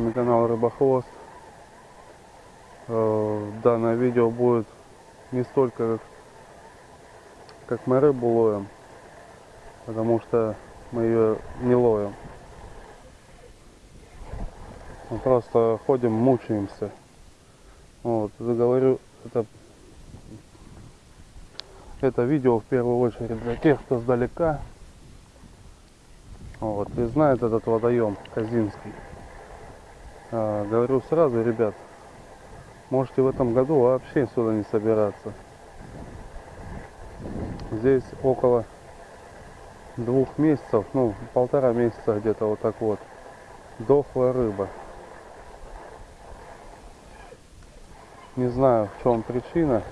вами канал Рыбохвост. Э, Данное видео будет не столько как, мы рыбу ловим, потому что мы ее не ловим. Мы просто ходим, мучаемся. Вот, заговорю, это, это видео в первую очередь для тех, кто сдалека. Вот, и знает этот водоем Казинский. А, говорю сразу, ребят, можете в этом году вообще сюда не собираться. Здесь около двух месяцев, ну полтора месяца где-то вот так вот, дохлая рыба. Не знаю в чем причина,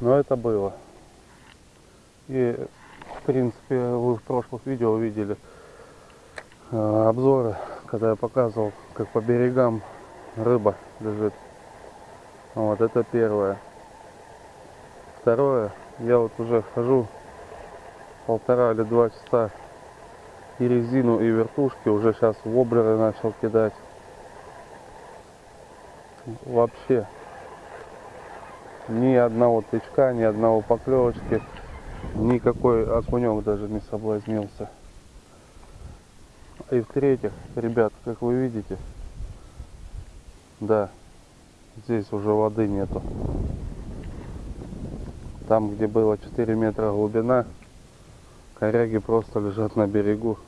но это было. И в принципе вы в прошлых видео видели обзоры, когда я показывал, как по берегам рыба лежит. Вот это первое. Второе, я вот уже хожу полтора или два часа и резину, и вертушки уже сейчас воблеры начал кидать. Вообще ни одного тычка, ни одного поклевочки, никакой окунек даже не соблазнился. И в-третьих, ребят, как вы видите, да, здесь уже воды нету. Там, где было 4 метра глубина, коряги просто лежат на берегу.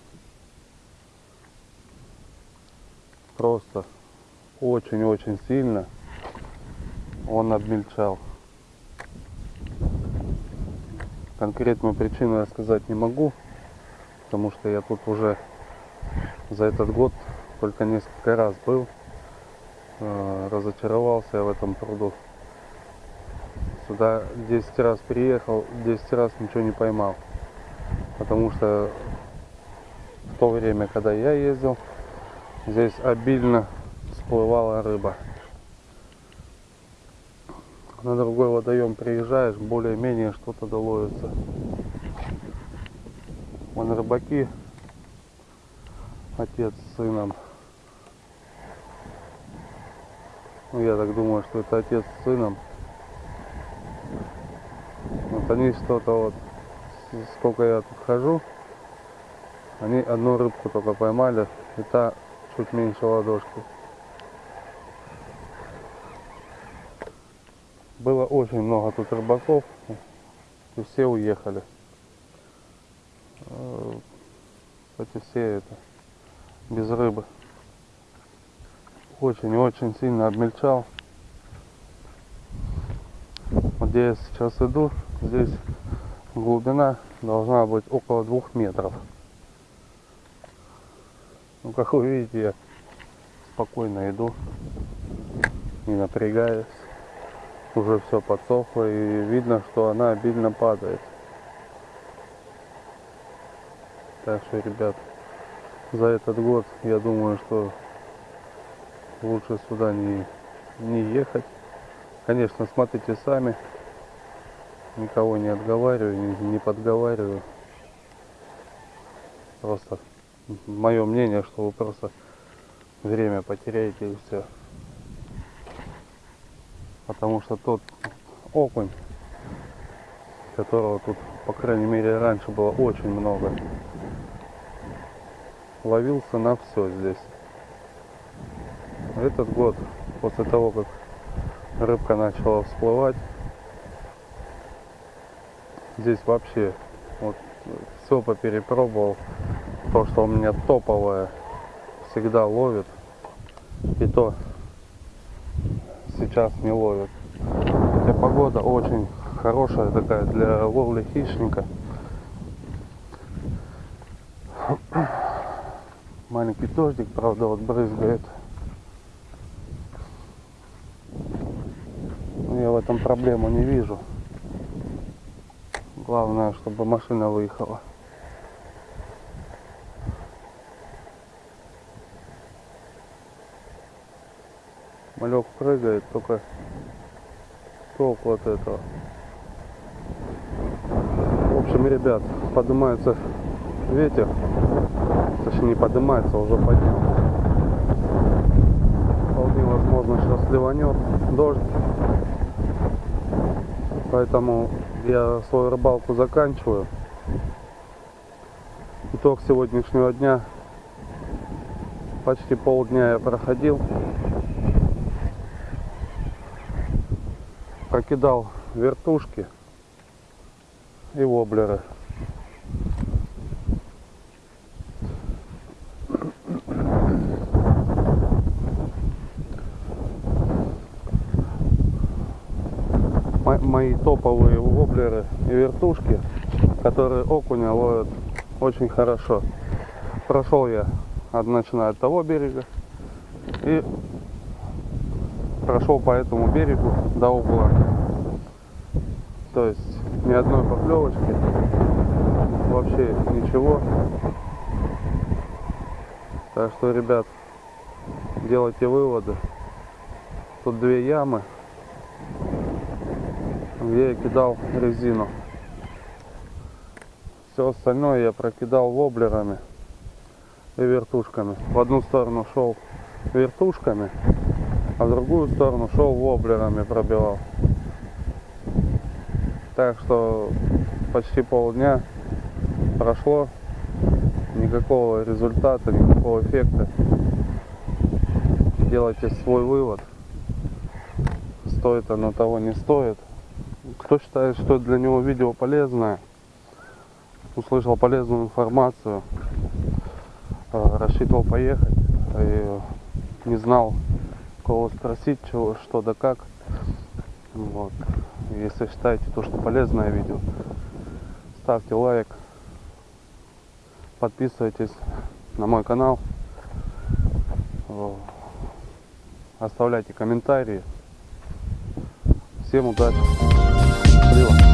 Просто очень-очень сильно он обмельчал. Конкретную причину я сказать не могу, потому что я тут уже за этот год только несколько раз был. Э, разочаровался я в этом пруду. Сюда 10 раз приехал, 10 раз ничего не поймал. Потому что в то время, когда я ездил, здесь обильно всплывала рыба. На другой водоем приезжаешь, более-менее что-то доловится. Вон рыбаки отец с сыном. Ну, я так думаю, что это отец с сыном. Вот они что-то вот, сколько я тут хожу, они одну рыбку только поймали, и та чуть меньше ладошки. Было очень много тут рыбаков, и все уехали. Кстати, все это без рыбы. Очень-очень сильно обмельчал. Вот где я сейчас иду, здесь глубина должна быть около двух метров. Ну, как вы видите, я спокойно иду, не напрягаюсь. Уже все подсохло и видно, что она обильно падает. Так что, ребят, за этот год, я думаю, что лучше сюда не, не ехать. Конечно, смотрите сами. Никого не отговариваю, не, не подговариваю. Просто мое мнение, что вы просто время потеряете и все. Потому что тот окунь, которого тут, по крайней мере, раньше было очень много, ловился на все здесь. Этот год, после того, как рыбка начала всплывать, здесь вообще вот все поперепробовал. То, что у меня топовое, всегда ловит. И то сейчас не ловит. Хотя погода очень хорошая такая для ловли хищника. Маленький дождик, правда, вот брызгает. Но я в этом проблему не вижу. Главное, чтобы машина выехала. Малек прыгает, только толку от этого. В общем, ребят, поднимается ветер точнее не поднимается, а уже поднял. Вполне возможно сейчас ливанет дождь. Поэтому я свою рыбалку заканчиваю. Итог сегодняшнего дня. Почти полдня я проходил. Прокидал вертушки и воблеры. Мои топовые воблеры и вертушки, которые окуня ловят очень хорошо. Прошел я, начиная от того берега и прошел по этому берегу до угла. То есть ни одной поклевочки, вообще ничего. Так что, ребят, делайте выводы. Тут две ямы, где я кидал резину. Все остальное я прокидал воблерами и вертушками. В одну сторону шел вертушками, а в другую сторону шел воблерами пробивал. Так что почти полдня прошло, никакого результата, никакого эффекта. Делайте свой вывод. Стоит оно того, не стоит. Кто считает, что для него видео полезное, услышал полезную информацию, э, рассчитывал поехать и не знал, кого спросить, чего, что да как. Вот. Если считаете то, что полезное видео, ставьте лайк, подписывайтесь на мой канал, Э, оставляйте комментарии. Всем удачи, 不对吧。